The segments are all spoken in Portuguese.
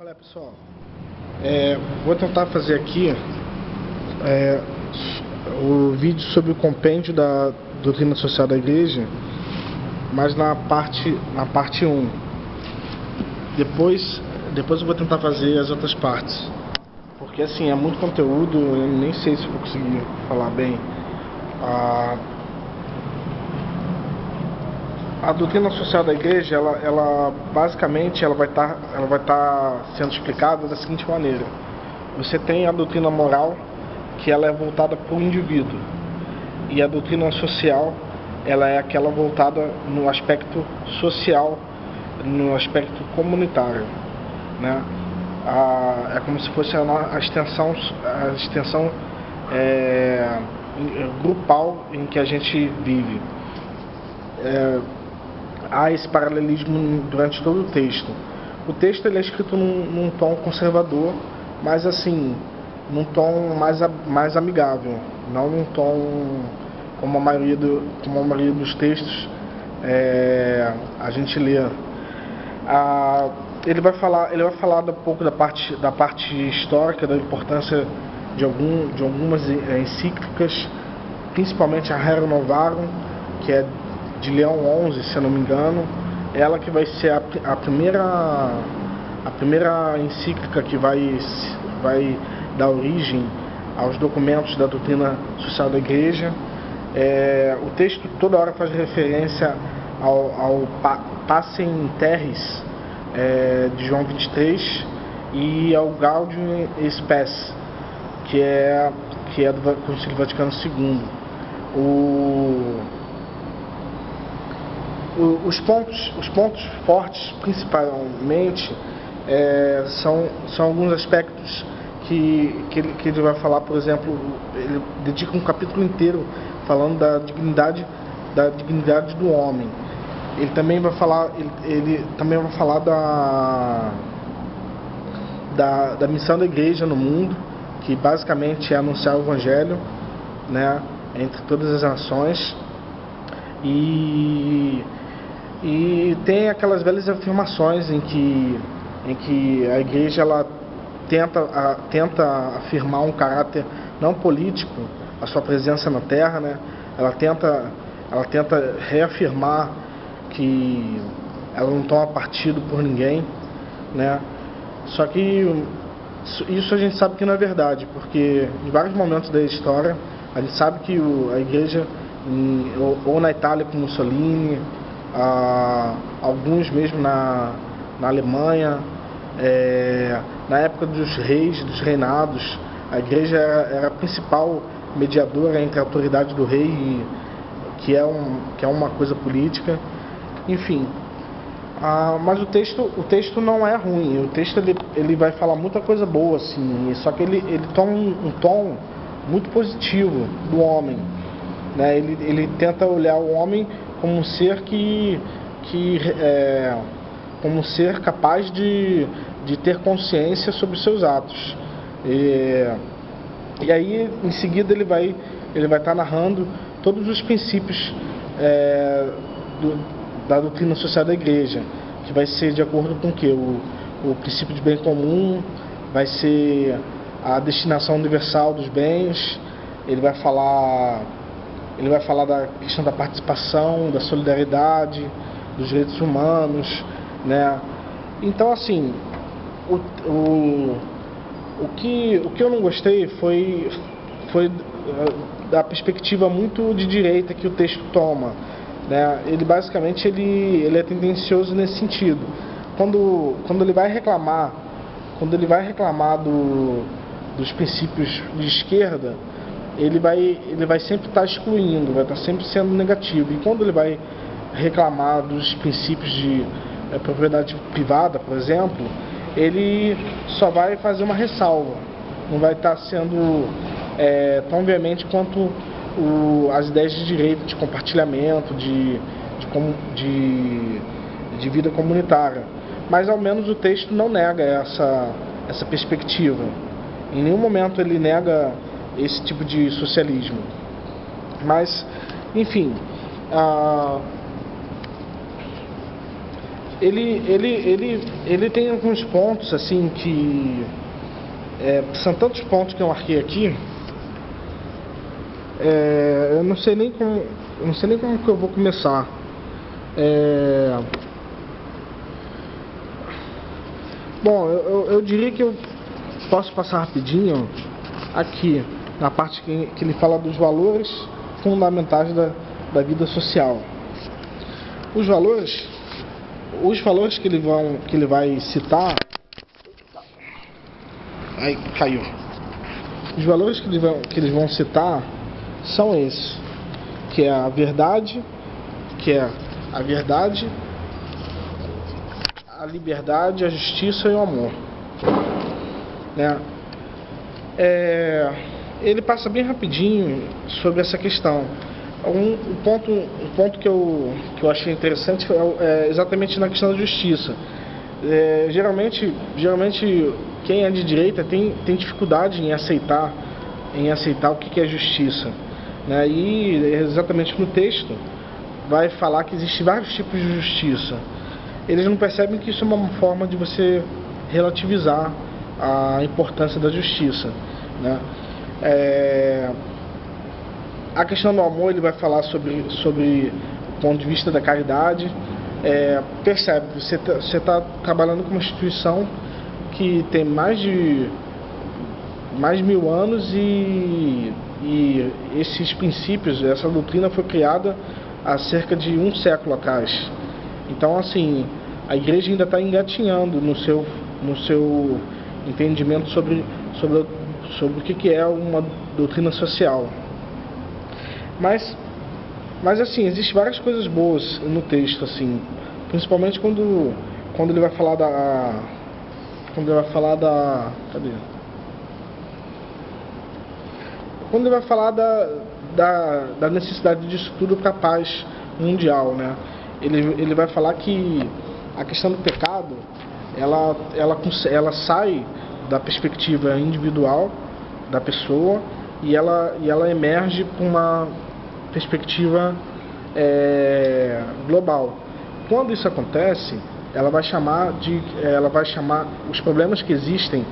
Olha pessoal, é, vou tentar fazer aqui é, o vídeo sobre o compêndio da doutrina social da igreja, mas na parte, na parte 1. Depois, depois eu vou tentar fazer as outras partes. Porque assim, é muito conteúdo, eu nem sei se vou conseguir falar bem. Ah, a doutrina social da igreja, ela, ela basicamente ela vai estar tá, ela vai tá sendo explicada da seguinte maneira: você tem a doutrina moral que ela é voltada para o indivíduo e a doutrina social ela é aquela voltada no aspecto social, no aspecto comunitário, né? A, é como se fosse a, a extensão a extensão é, grupal em que a gente vive. É, há esse paralelismo durante todo o texto. O texto ele é escrito num, num tom conservador, mas assim, num tom mais, mais amigável, não num tom como a maioria, do, como a maioria dos textos é, a gente lê. Ah, ele vai falar, ele vai falar um pouco da parte, da parte histórica, da importância de, algum, de algumas encíclicas, principalmente a Rerum Novarum, que é de Leão 11, se eu não me engano, ela que vai ser a, a primeira a primeira encíclica que vai vai dar origem aos documentos da doutrina social da Igreja. É, o texto toda hora faz referência ao, ao Passem Terres é, de João 23 e ao Gaudium Spes, que é, que é do Concílio Vaticano II. O, os pontos, os pontos fortes, principalmente, é, são, são alguns aspectos que, que, ele, que ele vai falar, por exemplo, ele dedica um capítulo inteiro falando da dignidade, da dignidade do homem. Ele também vai falar, ele, ele também vai falar da, da, da missão da igreja no mundo, que basicamente é anunciar o evangelho, né, entre todas as nações. E e tem aquelas velhas afirmações em que, em que a igreja ela tenta, a, tenta afirmar um caráter não político, a sua presença na terra, né? ela, tenta, ela tenta reafirmar que ela não toma partido por ninguém. Né? Só que isso a gente sabe que não é verdade, porque em vários momentos da história a gente sabe que o, a igreja, em, ou, ou na Itália com Mussolini, ah, alguns mesmo na, na Alemanha, é, na época dos reis, dos reinados, a igreja era, era, a principal mediadora entre a autoridade do rei, e, que, é um, que é uma coisa política. Enfim, ah, mas o texto, o texto não é ruim, o texto ele, ele vai falar muita coisa boa, assim, só que ele, ele toma um, um tom muito positivo do homem. Né? Ele, ele tenta olhar o homem como um ser que, que é, como um ser capaz de, de ter consciência sobre seus atos. E, e aí, em seguida, ele vai ele vai estar narrando todos os princípios é, do, da doutrina social da igreja, que vai ser de acordo com o que? O, o princípio de bem comum, vai ser a destinação universal dos bens, ele vai falar ele vai falar da questão da participação, da solidariedade, dos direitos humanos, né? Então, assim, o, o, o, que, o que eu não gostei foi, foi eh, da perspectiva muito de direita que o texto toma. Né? Ele basicamente ele, ele é tendencioso nesse sentido. Quando, quando ele vai reclamar, quando ele vai reclamar do, dos princípios de esquerda, ele vai, ele vai sempre estar excluindo, vai estar sempre sendo negativo. E quando ele vai reclamar dos princípios de é, propriedade privada, por exemplo, ele só vai fazer uma ressalva, não vai estar sendo é, tão veemente quanto o, as ideias de direito, de compartilhamento, de, de, de, de vida comunitária. Mas ao menos o texto não nega essa, essa perspectiva. Em nenhum momento ele nega esse tipo de socialismo. Mas, enfim, ele, ele, ele, ele tem alguns pontos assim que é, são tantos pontos que eu marquei aqui. É, eu não sei nem como, não sei nem como que eu vou começar. É, bom, eu, eu, diria que eu posso passar rapidinho aqui na parte que, que ele fala dos valores fundamentais da, da vida social. Os valores, os valores que ele, vão, que ele vai citar Aí caiu. Os valores que eles, vão, que eles vão citar são esses, que é a verdade, que é a verdade, a liberdade, a justiça e o amor. Né? É, ele passa bem rapidinho sobre essa questão. Um, um, ponto, um ponto que eu, que eu achei interessante é, é exatamente na questão da justiça. É, geralmente, geralmente quem é de direita tem, tem dificuldade em aceitar, em aceitar o que é justiça. Né? E exatamente no texto vai falar que existem vários tipos de justiça. Eles não percebem que isso é uma forma de você relativizar a importância da justiça. Né? É... A questão do amor ele vai falar sobre, sobre o ponto de vista da caridade. É, percebe, você está tá trabalhando com uma instituição que tem mais de mais de mil anos e, e esses princípios, essa doutrina foi criada há cerca de um século atrás. Então, assim, a igreja ainda está engatinhando no seu, no seu entendimento sobre, sobre, sobre o que, é uma doutrina social. Mas, mas assim, existem várias coisas boas no texto, assim, principalmente quando, quando ele vai falar da quando ele vai falar da. Cadê? Quando ele vai falar da, da, da necessidade disso tudo para a paz mundial, né? Ele, ele vai falar que a questão do pecado ela, ela, ela sai da perspectiva individual da pessoa e ela, e ela emerge para uma perspectiva é, global. Quando isso acontece, ela vai chamar de ela vai chamar os problemas que existem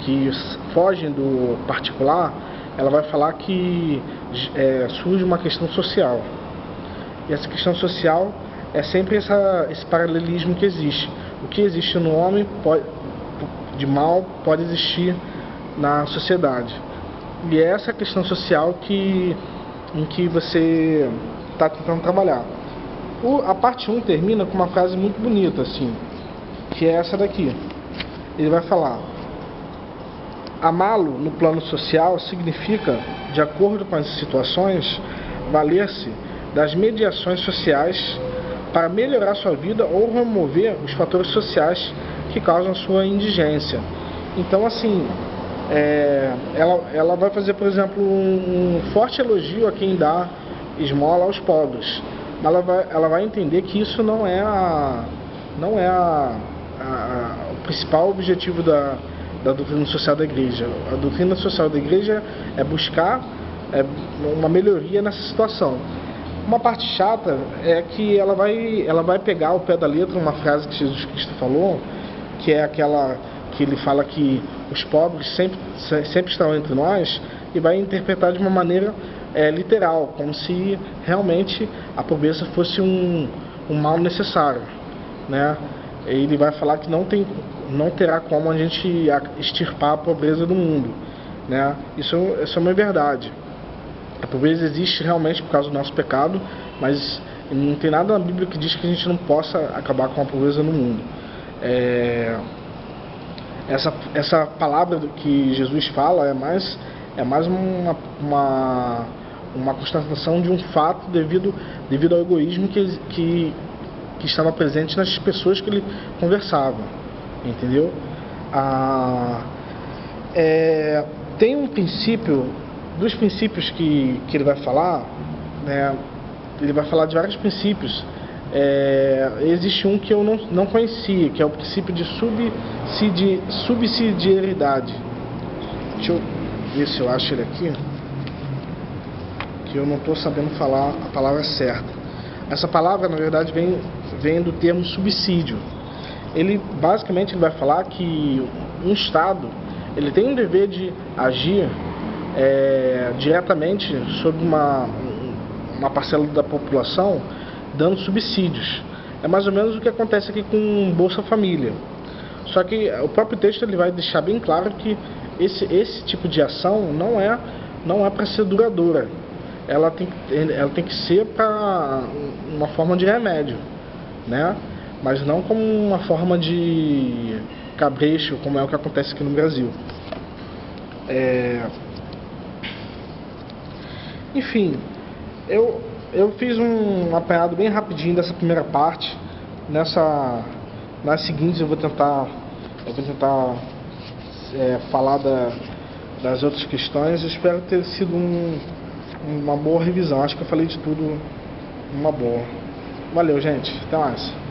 que fogem do particular ela vai falar que é, surge uma questão social e essa questão social é sempre essa, esse paralelismo que existe o que existe no homem pode, de mal pode existir na sociedade e é essa questão social que em que você está tentando trabalhar o, a parte 1 termina com uma frase muito bonita, assim, que é essa daqui. Ele vai falar: Amá-lo no plano social significa, de acordo com as situações, valer-se das mediações sociais para melhorar sua vida ou remover os fatores sociais que causam sua indigência. Então, assim, é, ela, ela vai fazer, por exemplo, um, um forte elogio a quem dá esmola aos pobres ela vai, ela vai entender que isso não é a não é a, a, o principal objetivo da, da doutrina social da igreja. A doutrina social da igreja é buscar é, uma melhoria nessa situação. Uma parte chata é que ela vai, ela vai pegar ao pé da letra uma frase que Jesus Cristo falou, que é aquela que ele fala que os pobres sempre, sempre estão entre nós, e vai interpretar de uma maneira é, literal, como se realmente a pobreza fosse um, um mal necessário. Né? Ele vai falar que não, tem, não terá como a gente extirpar a pobreza do mundo. Né? Isso, isso é uma verdade. A pobreza existe realmente por causa do nosso pecado, mas não tem nada na Bíblia que diz que a gente não possa acabar com a pobreza no mundo. É, essa, essa palavra que Jesus fala é mais, é mais uma, uma uma constatação de um fato devido, devido ao egoísmo que, que, que estava presente nas pessoas que ele conversava, entendeu? Ah, é, tem um princípio, dos princípios que, que ele vai falar, né, ele vai falar de vários princípios. É, existe um que eu não, não conhecia, que é o princípio de subsidi, subsidiariedade. Deixa eu ver se eu acho ele aqui que eu não estou sabendo falar a palavra certa. Essa palavra, na verdade, vem, vem do termo subsídio. Ele, basicamente, ele vai falar que um Estado ele tem um dever de agir é, diretamente sobre uma, uma parcela da população dando subsídios. É mais ou menos o que acontece aqui com Bolsa Família. Só que o próprio texto ele vai deixar bem claro que esse, esse tipo de ação não é, não é para ser duradoura. Ela tem, ela tem que ser para uma forma de remédio, né? mas não como uma forma de cabrecho, como é o que acontece aqui no Brasil. É... Enfim, eu, eu fiz um apanhado bem rapidinho dessa primeira parte. Nessa, nas seguintes eu vou tentar, eu vou tentar é, falar da, das outras questões. Eu espero ter sido um, uma boa revisão. Acho que eu falei de tudo uma boa. Valeu, gente. Até mais.